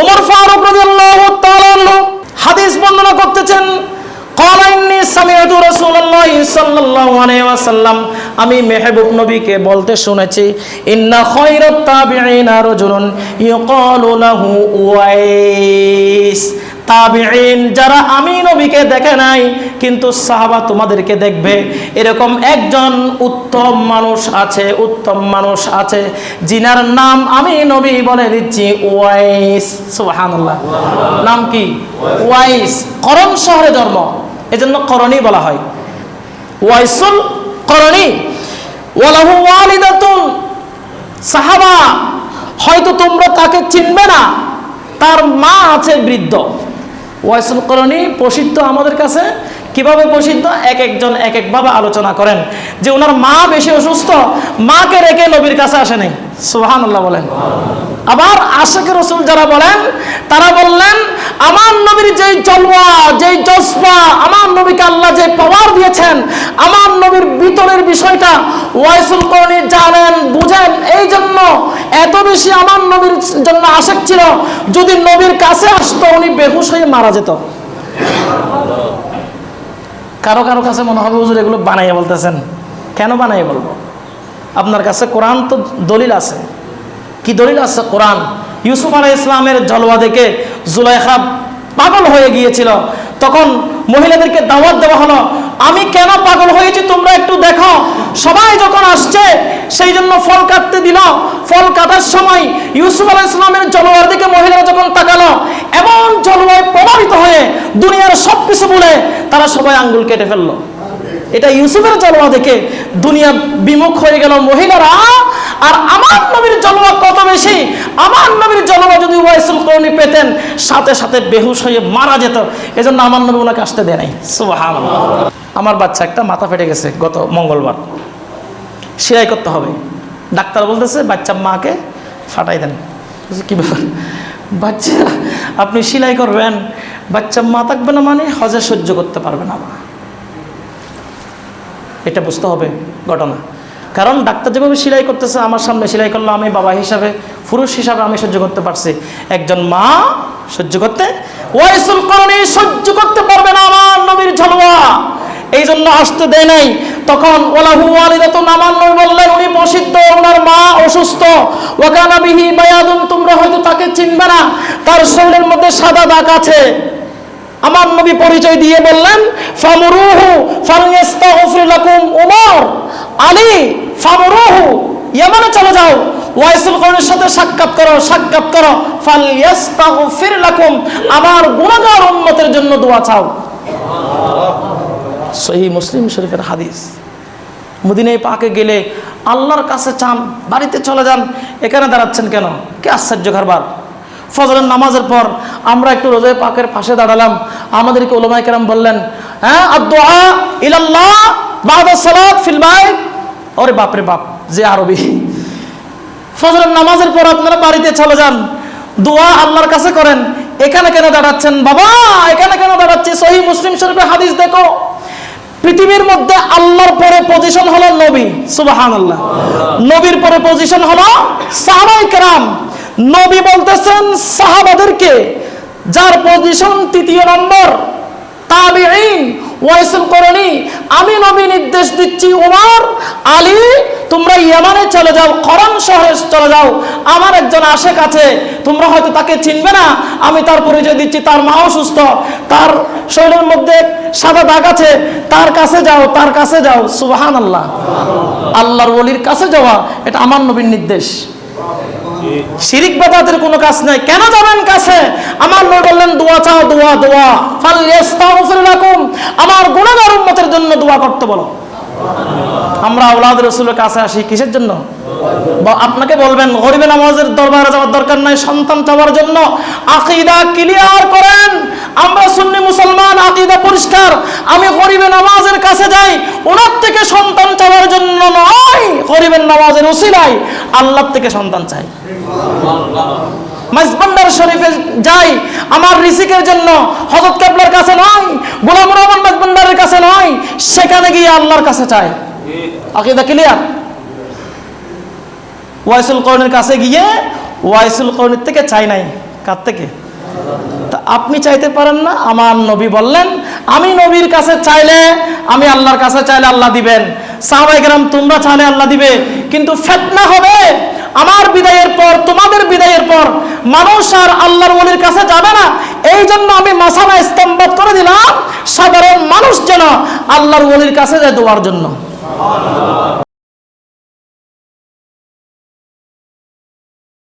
ওমর ফারুক রাদিয়াল্লাহু তাআলা হাদিস বর্ণনা করতেছেন আমি মেহবুব নবীকে বলতে শুনেছি, ইন্না খৈরত তাবিআইনা রাজুলুন ইউকালু লাহু উয়াইস তাবিঈন, যারা আমি নবীকে দেখে নাই, কিন্তু সাহাবা তোমাদেরকে দেখবে। এরকম একজন উত্তম মানুষ আছে, উত্তম মানুষ আছে, জিনার নাম আমি নবী বলে দিচ্ছি, ওয়াইস, সুবহানাল্লাহ। নাম কি? ওয়াইস, করণ শহরে জন্ম। এজন্য করণী বলা হয়। ওয়াইসুল করণী। ওয়ালাহু ওয়ালিদাতুন। সাহাবা, হয়তো তোমরা তাকে চিনবে না। তার মা আছে বৃদ্ধ। ওয়াইসুল করণী প্রসিদ্ধ আমাদের কাছে। কীভাবে প্রসিদ্ধ? এক একজন, এক একভাবে আলোচনা করেন। যে ওনার মা বেশি অসুস্থ, মাকে রেখে নবীর কাছে আসে নাই। সুহান বলেন। আবার আশেখ রসুল যারা বলেন, তারা বললেন, আমার নবীর যেই জলওয়া, যেই জজবা, আমার নবীকে আল্লাহ যে পাওয়ার দিয়েছেন, আমার নবীর ভিতরের বিষয়টা ওয়াইসুল করণী জানেন, বুঝেন। এই জন্য এত বেশি আমার নবীর জন্য আশেক ছিল, যদি নবীর কাছে আসতো, উনি বেহুশ হয়ে মারা যেত। কারও কারও কাছে মনে হবে, হুজুর, এগুলো বানাইয়ে বলতেছেন। কেন বানাইয়ে বলব? আপনার কাছে কোরআন তো দলিল আছে। কি দলিল আছে? কোরআন। ইউসুফ আলাই ইসলামের জলওয়া দেখে জুলাইখা পাগল হয়ে গিয়েছিল। তখন মহিলাদেরকে দাওয়াত দেওয়া হলো আমি কেন পাগল হয়েছি তোমরা একটু দেখো। সবাই যখন আসছে, সেই জন্য ফল কাটতে দিল। ফল কাটার সময় ইউসুফ আলাহ ইসলামের জলবায়ুর দিকে মহিলারা যখন তাকালো, এমন জলবায়ু প্রভাবিত হয়ে দুনিয়ার সব কিছু বলে তারা সবাই আঙ্গুল কেটে ফেলল। এটা ইউসুফের জলবায়ু দেখে দুনিয়া বিমুখ হয়ে গেল। মহিলারা আর আমার নবীর জলওয়া কত বেশি? আমার নবীর জলওয়া যদি ওয়াইসুল করণী পেতেন, সাথে সাথে বেহুশ হয়ে মারা যেত। এজন্য আমার নবী ওনাকে আসতে দেয় নাই। আমার বাচ্চা একটা মাথা ফেটে গেছে গত মঙ্গলবার। সেলাই করতে হবে। ডাক্তার বলতেছে, বাচ্চা মাকে ফাটাই দেন। কি ব্যাপার? বাচ্চা, আপনি সেলাই করবেন? বাচ্চা মা থাকবে না মানে হজে সহ্য করতে পারবে না এটা বুঝতে হবে, ঘটনা। কারণ ডাক্তার যেভাবে সেলাই করতেছে, আমার সামনে সেলাই করল আমি বাবা হিসাবে, পুরুষ হিসাবে আমি সহ্য করতে পারছি। একজন মা সহ্য করতে ওয়াইসুল করণী সহ্য করতে পারবে না আমার নবীর ঝলওয়া। এই জন্য আসতে দেয় নাই। তখন ওলাহু আলিদাতুন আমার নবী বললেন, উনি প্রসিদ্ধ, ওনার মা অসুস্থ। ওয়াকানা বিহি বায়াদুন, তোমরা হয়তো তাকে চিনবে না। তার শরীরের মধ্যে সাদা দাগ আছে। আমার নবী পরিচয় দিয়ে বললেন, ফামরুহু ফালইস্তাগফির লাকুম উমর। আলী ফামরুহু ইয়ামানে চলে যাও। ওয়াইসুল করণের সাথে সাক্ষাৎ করো সাক্ষাৎ করো। ফালইস্তাগফির লাকুম, আমার গুনাহগার উম্মতের জন্য দোয়া চাও। সহি মুসলিম শরীফের হাদিস। মদিনায় পাকে গেলে আল্লাহর কাছে চান, বাড়িতে চলে যান, এখানে দাঁড়াচ্ছেন কেন? কে আশ্চর্য কারবার? ফজরের নামাজের পর আমরা একটু রোজায় পাকের পাশে দাঁড়ালাম। আমাদেরকে ওলামাই কেরাম বললেন হ্যাঁ আদোয়া ইলাল্লাহ। বাদা সালাত ফিল বাইত। ওরে বাপরে বাপ, যে আরবি। ফজরের নামাজের পর আপনারা বাড়িতে চলে যান। দোয়া আল্লাহর কাছে করেন। এখানে কেন দাঁড়াচ্ছেন? বাবা, এখানে কেন দাঁড়াচ্ছে? সহি মুসলিম শরীফে হাদিস দেখো। পৃথিবীর মধ্যে আল্লাহর পরে পজিশন হলো নবী। সুবাহান আল্লাহ নবীর পরে পজিশন হলো সাহাবাই কেরাম। নবী বলতেছেন সাহাবাদেরকে, যার পজিশন তৃতীয় নম্বর, তাবিঈন ওয়াইসুল করণী আমি নবী নির্দেশ দিচ্ছি, উমর, আলী, তোমরা ইয়ামানে চলে যাও, করণ শহরে চলে যাও। আমার একজন আশেক আছে, তোমরা হয়তো তাকে চিনবে না। আমি তার পরিচয় দিচ্ছি, তার মা অসুস্থ তার শরীরের মধ্যে সাদা দাগ আছে, তার কাছে যাও, তার কাছে যাও। সুবাহান আল্লাহ আল্লাহর ওলির কাছে যাওয়া, এটা আমার নবীর নির্দেশ। শিরিক বাদাতের কোনো কাজ নাই। কেন যাবেন কাছে? আমার দোয়া চাও, দোয়া দোয়া। ফাল ইয়াস্তাগফির লাকুম। আমার গুনাহগার উম্মতের জন্য দোয়া করতে বলো। আমরা আওলাদ রসুলের কাছে আসি কিসের জন্য? আপনাকে বলবেন, গরিবে নামাজের দরবারে যাওয়ার দরকার নাই, সন্তান চাওয়ার জন্য। আকিদা ক্লিয়ার করেন। আমরা সুন্নি মুসলমান, আকিদা পরিষ্কার। আমি গরিবে নামাজের কাছে যাই, ওনার থেকে সন্তান চাওয়ার জন্য নয়। গরিবের নামাজের উসিলাই আল্লাহ থেকে সন্তান চাই। মাইজবান্ডার শরীফে যাই, আমার রিসিকের জন্য হজরত কেবলার কাছে নয়, গোলাম রহমান মাইজবান্ডারের কাছে নয়, সেখানে গিয়ে আল্লাহর কাছে চাই। আকিদা ক্লিয়ার ওয়াইসুল কর্ণের কাছে গিয়ে ওয়াইসুল কর্ণের থেকে চাই নাই, কার থেকে? তা আপনি চাইতে পারেন না, আমার নবী বললেন, আমি নবীর কাছে চাইলে আমি আল্লাহর কাছে চাইলে আল্লাহ দিবেন। সাহাবাইকেরাম তোমরা চাইলে আল্লাহ দিবে, কিন্তু ফেতনা হবে আমার বিদায়ের পর, তোমাদের বিদায়ের পর মানুষ আর আল্লাহর ওলির কাছে যাবে না। এই জন্য আমি মাসানা স্তম্ভ করে দিলাম, সাধারণ মানুষ যেন আল্লাহর ওলির কাছে যায় দোয়ার জন্য।